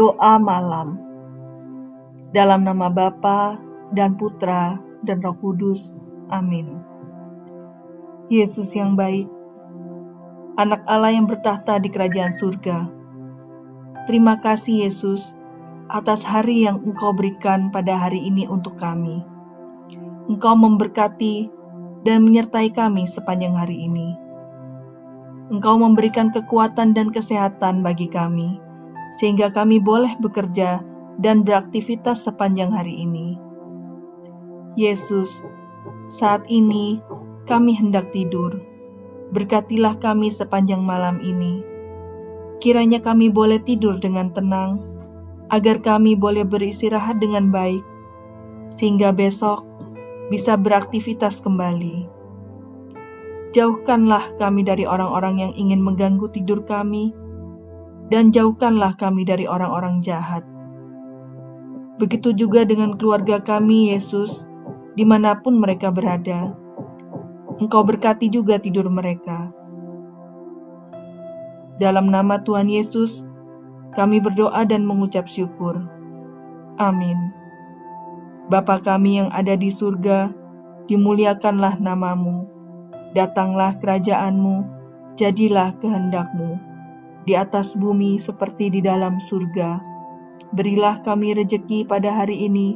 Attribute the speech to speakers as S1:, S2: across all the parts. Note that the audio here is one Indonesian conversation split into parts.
S1: Doa malam. Dalam nama Bapa dan Putra dan Roh Kudus. Amin. Yesus yang baik, anak Allah yang bertahta di kerajaan surga. Terima kasih Yesus atas hari yang Engkau berikan pada hari ini untuk kami. Engkau memberkati dan menyertai kami sepanjang hari ini. Engkau memberikan kekuatan dan kesehatan bagi kami sehingga kami boleh bekerja dan beraktivitas sepanjang hari ini. Yesus, saat ini kami hendak tidur. Berkatilah kami sepanjang malam ini. Kiranya kami boleh tidur dengan tenang, agar kami boleh beristirahat dengan baik, sehingga besok bisa beraktivitas kembali. Jauhkanlah kami dari orang-orang yang ingin mengganggu tidur kami dan jauhkanlah kami dari orang-orang jahat. Begitu juga dengan keluarga kami, Yesus, di mana pun mereka berada. Engkau berkati juga tidur mereka. Dalam nama Tuhan Yesus, kami berdoa dan mengucap syukur. Amin. Bapa kami yang ada di surga, dimuliakanlah namamu. Datanglah kerajaanmu, jadilah kehendakmu di atas bumi seperti di dalam surga. Berilah kami rejeki pada hari ini,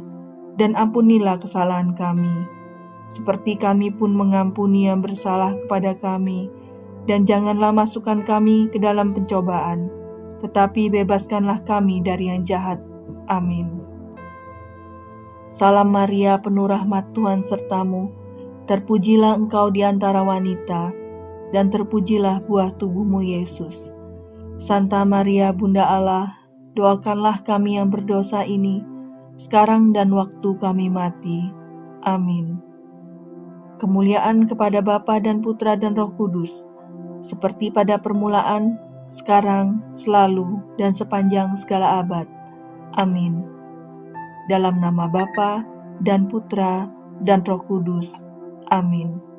S1: dan ampunilah kesalahan kami, seperti kami pun mengampuni yang bersalah kepada kami. Dan janganlah masukkan kami ke dalam pencobaan, tetapi bebaskanlah kami dari yang jahat. Amin. Salam Maria, penuh rahmat Tuhan sertamu, terpujilah engkau di antara wanita, dan terpujilah buah tubuhmu Yesus. Santa Maria Bunda Allah, doakanlah kami yang berdosa ini, sekarang dan waktu kami mati. Amin. Kemuliaan kepada Bapa dan Putra dan Roh Kudus, seperti pada permulaan, sekarang, selalu, dan sepanjang segala abad. Amin. Dalam nama Bapa dan Putra dan Roh Kudus. Amin.